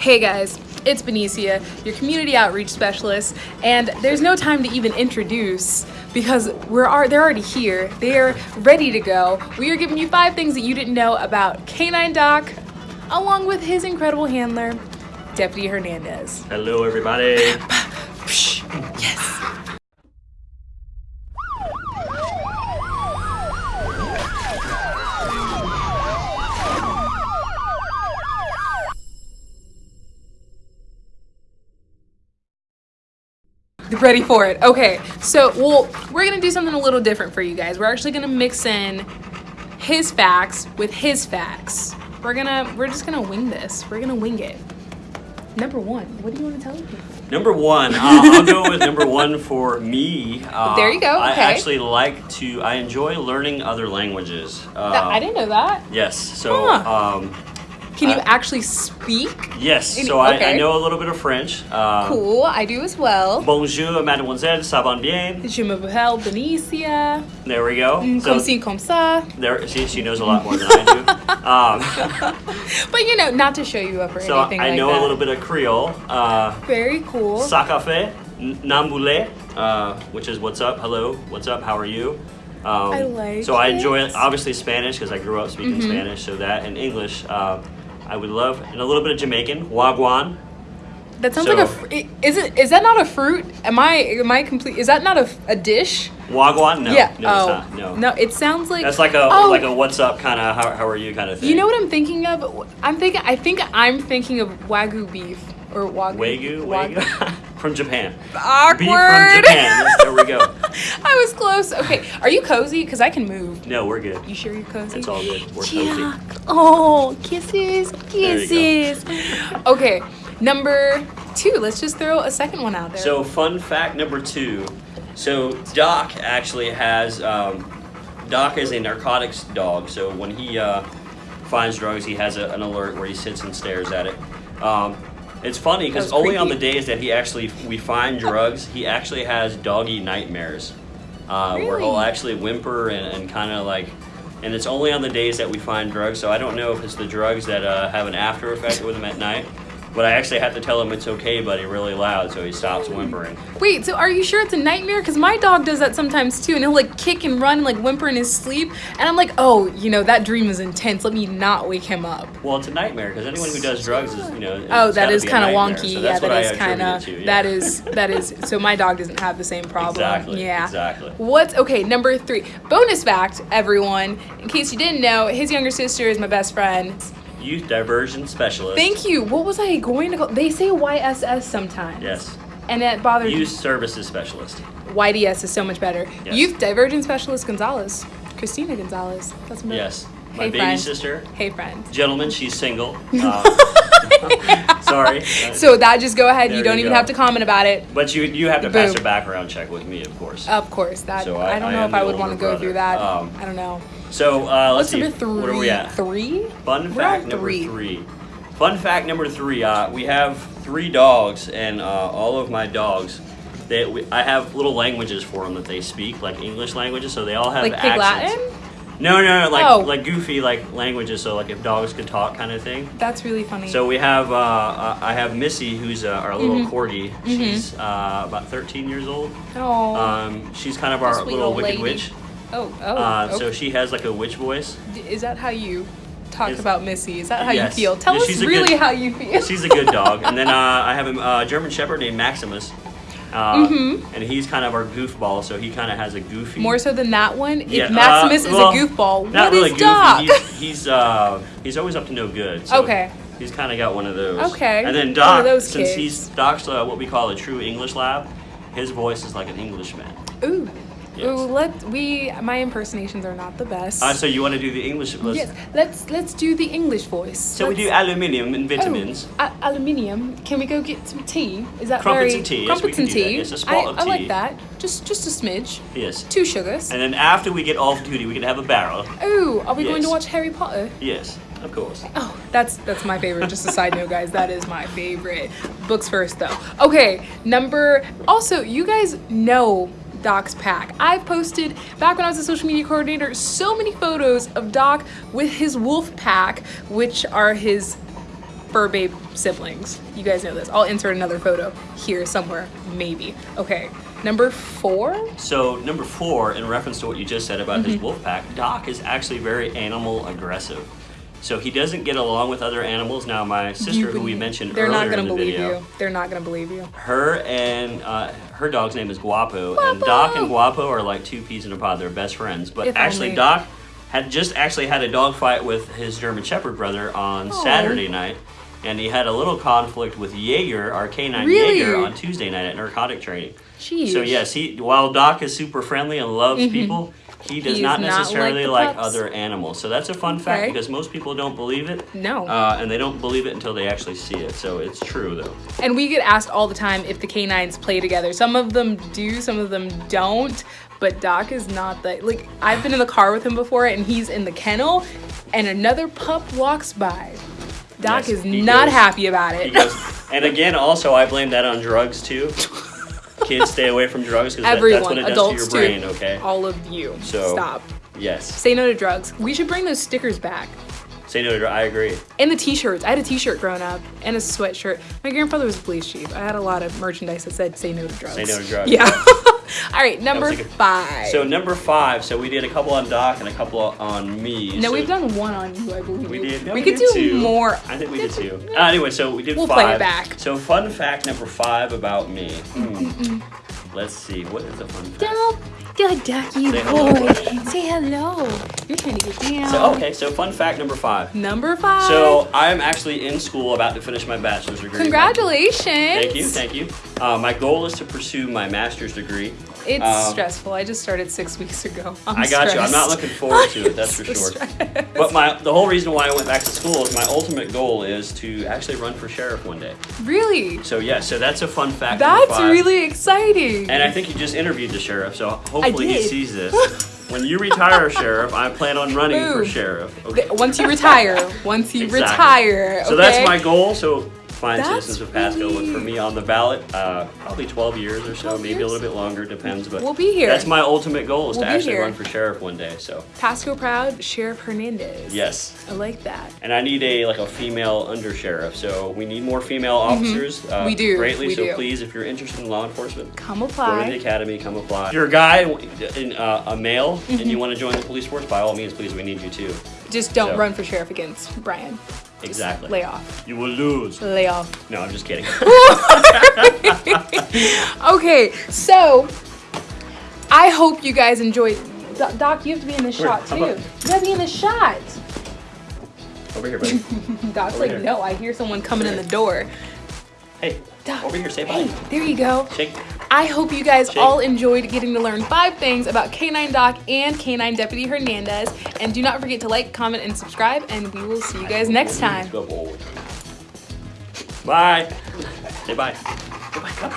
Hey guys, it's Benicia, your community outreach specialist, and there's no time to even introduce because we're are they're already here. They're ready to go. We are giving you five things that you didn't know about Canine Doc, along with his incredible handler, Deputy Hernandez. Hello, everybody. yes. Ready for it. Okay, so well, we're gonna do something a little different for you guys. We're actually gonna mix in his facts with his facts. We're gonna, we're just gonna wing this. We're gonna wing it. Number one, what do you want to tell people? Number one, uh, I'll go with number one for me. Uh, there you go. Okay. I actually like to. I enjoy learning other languages. Uh, I didn't know that. Yes. So. Huh. Um, can you uh, actually speak? Yes, Any, so. I, I, know a little bit of French. Um, cool, I do as well. Bonjour, mademoiselle, ça va bien? Je m'appelle Benicia. There we go. Mm, comme ci, comme ça. There, see, she knows a lot more than I do. Um, but you know, not to show you up or so anything I like know that. a little bit of Creole. Uh, Very cool. Sakafe, Namboule, uh, which is what's up, hello, what's up, how are you? Um, I like So I enjoy it. obviously Spanish because I grew up speaking mm -hmm. Spanish, so that and English. Uh, I would love, and a little bit of Jamaican, wagwan. That sounds so, like a. Is it? Is that not a fruit? Am I? Am I complete? Is that not a, a dish? Wagwan? No. Yeah. No, oh. No. No. It sounds like. That's like a oh. like a what's up kind of how, how are you kind of thing. You know what I'm thinking of? I'm thinking. I think I'm thinking of wagyu beef or wagyu. Wagyu. Wagyu. from Japan. Awkward. Beef from Japan. Yes, there we go. I was close. Okay, are you cozy? Because I can move. No, we're good. You sure you're cozy? It's all good. We're cozy. Oh, kisses, kisses. okay, number two. Let's just throw a second one out there. So, fun fact number two. So, Doc actually has. Um, Doc is a narcotics dog. So when he uh, finds drugs, he has a, an alert where he sits and stares at it. Um, it's funny because only on the days that he actually we find drugs, he actually has doggy nightmares, uh, really? where he'll actually whimper and, and kind of like, and it's only on the days that we find drugs. So I don't know if it's the drugs that uh, have an after effect with him at night, but I actually have to tell him it's okay, buddy, really loud, so he stops whimpering. Wait, so are you sure it's a nightmare? Because my dog does that sometimes too, and he'll like kick and run and like whimper in his sleep, and I'm like, oh, you know, that dream is intense. Let me not wake him up. Well, it's a nightmare because anyone who does drugs is, you know. Oh, that is kind of wonky. So yeah, that is kind of. Yeah. That is that is. So my dog doesn't have the same problem. Exactly. Yeah. Exactly. What's okay? Number three. Bonus fact, everyone. In case you didn't know, his younger sister is my best friend. Youth Diversion Specialist. Thank you. What was I going to call? They say YSS sometimes. Yes. And that bothers Youth Services Specialist. YDS is so much better. Yes. Youth Diversion Specialist Gonzalez. Christina Gonzalez. That's my Yes. My hey, baby friend. sister. Hey, friend. Gentlemen, she's single. Uh, sorry. So that just go ahead. There you don't you even go. have to comment about it. But you you have to Boom. pass a background check with me, of course. Of course. That So I, I- don't know if I would want to go brother. through that. Um, I don't know. So uh, let's What's see. number three? What are we at? Three? Fun fact number three. three. Fun fact number three. Uh, we have three dogs, and uh, all of my dogs. They, we, I have little languages for them that they speak, like English languages. So they all have Like accents. Latin? No, no, no, like Oh. like goofy like languages. So like if dogs could talk, kind of thing. That's really funny. So we have, uh, uh, I have Missy, who's uh, our little Mhm. corgi. She's uh, about 13 years old. oh. Um, she's kind of our little wicked lady. witch. Oh, oh. Uh, okay. So she has like a witch voice. Is that how you talk Is- about Missy? Is that how Yes. you feel? Tell us she's a really good- how you feel. She's a good dog. and then uh, I have a uh, German Shepherd named Maximus. Uh, Mhm. And he's kind of our goofball, so he kind of has a goofy. More so than that one. Yeah, if Maximus uh, well, is a goofball, Not what really is goofy. Doc? He's he's, uh, he's always up to no good. So Okay. He's kind of got one of those. Okay, And then Doc, those since kids. he's Doc's uh, what we call a true English lab, his voice is like an Englishman. Ooh. Yes. Ooh, let we my impersonations are not the best. Uh, so you want to do the English? Let's, yes, let's let's do the English voice. So we Let's- do aluminium and vitamins. Oh, aluminium. Can we go get some tea? Is that Crumpets very and tea, yes, Crumpets we can and tea. Yes, a I, spot of tea. I like that. Just just a smidge. Yes. Two sugars. And then after we get off duty, we can have a barrel. Oh, are we going to watch Harry Potter? Yes, of course. Oh, that's that's my favorite. Just a side note, guys. That is my favorite. Books first, though. Okay, number. Also, you guys know Doc's pack. I've posted back when I was a social media coordinator so many photos of Doc with his wolf pack, which are his fur babe siblings. You guys know this. I'll insert another photo here somewhere, maybe. Okay, number four. So number four, in reference to what you just said about Mm-hmm. his wolf pack, Doc is actually very animal aggressive. So he doesn't get along with other animals. Now, my sister, who we mentioned They're earlier not gonna in the believe video, you. They're not gonna believe you. her and uh, her dog's name is Guapo, and Doc and Guapo are like two peas in a pod. They're best friends. But If actually, only. Doc had just actually had a dog fight with his German Shepherd brother on Aw. Saturday night, and he had a little conflict with Jaeger, our canine Really? Jaeger, on Tuesday night at narcotic training. Jeez. So yes, he while Doc is super friendly and loves people, he does not Mm-hmm. not like necessarily like, other animals. So that's a fun fact Okay. because most people don't believe it. No. Uh, and they don't believe it until they actually see it. So it's true though. And we get asked all the time if the canines play together. Some of them do, some of them don't. But Doc is not that. Like, I've been in the car with him before and he's in the kennel and another pup walks by. Doc Yes, is not goes- happy about it. goes, and again, also I blame that on drugs too. Kids stay away from drugs because that, that's Everyone, what it does adults to your brain. too. Okay. All of you. So- Stop. Yes. Say no to drugs. We should bring those stickers back. Say no to drugs. I agree. And the t-shirts. I had a t-shirt growing up and a sweatshirt. My grandfather was a police chief. I had a lot of merchandise that said say no to drugs. Say no to drugs. Yeah. All right, number like a- five. So number five. So we did a couple on Doc and a couple on me. no, so we've done one on you, I believe. We did. no, we could did do two. more. I think we did two. Uh, anyway, so we did We'll five. play it back. So fun fact number five about me. Hmm. Let's see. What is a fun fact? Don't, good ducky Say hello. boy. Say hello. You're trying to get down. So okay. So fun fact number five. Number five. So I'm actually in school, about to finish my bachelor's degree. congratulations. Thank you, thank you. Uh, my goal is to pursue my master's degree. It's Um, stressful. I just started six weeks ago. I'm I got you. I'm not looking forward to it. That's for sure. stressed. But my the whole reason why I went back to school is my ultimate goal is to actually run for sheriff one day. Really? So yeah, so that's a fun fact. That's really exciting. And I think you just interviewed the sheriff, so hopefully he sees this. when you retire, sheriff, I plan on running for sheriff. Okay. Once you retire, once you Exactly. retire. So that's my goal. So find That's citizens of Pasco look for me on the ballot. Uh, probably 12 years or so, 12 maybe a little bit longer, depends. But We'll be here. That's my ultimate goal is We'll to actually here. run for sheriff one day. So Pasco Proud, Sheriff Hernandez. yes. I like that. And I need a like a female under sheriff, so we need more female officers. Uh, Mm-hmm. We do, greatly. we so do. please, if you're interested in law enforcement, Come apply. Go to the academy, come apply. If you're a guy, in, uh, a male, and Mm-hmm. you want to join the police force, by all means, please, we need you too. Just don't So- run for sheriff against Brian. Just Exactly. Lay off. You will lose. Lay off. No, I'm just kidding. Okay, so I hope you guys enjoyed. Doc, Doc, you have to be in this Where? shot too. about- You have to be in this shot. Over here, buddy. Doc's Over like, here. no, I hear someone coming in the door. Hey, Doc, over here, say bye. Hey, there you go. Shake. I hope you guys all enjoyed getting to learn five things about Canine Doc and Canine Deputy Hernandez. And do not forget to like, comment, and subscribe. And we will see you guys next time. Bye. Say bye. Goodbye. Come.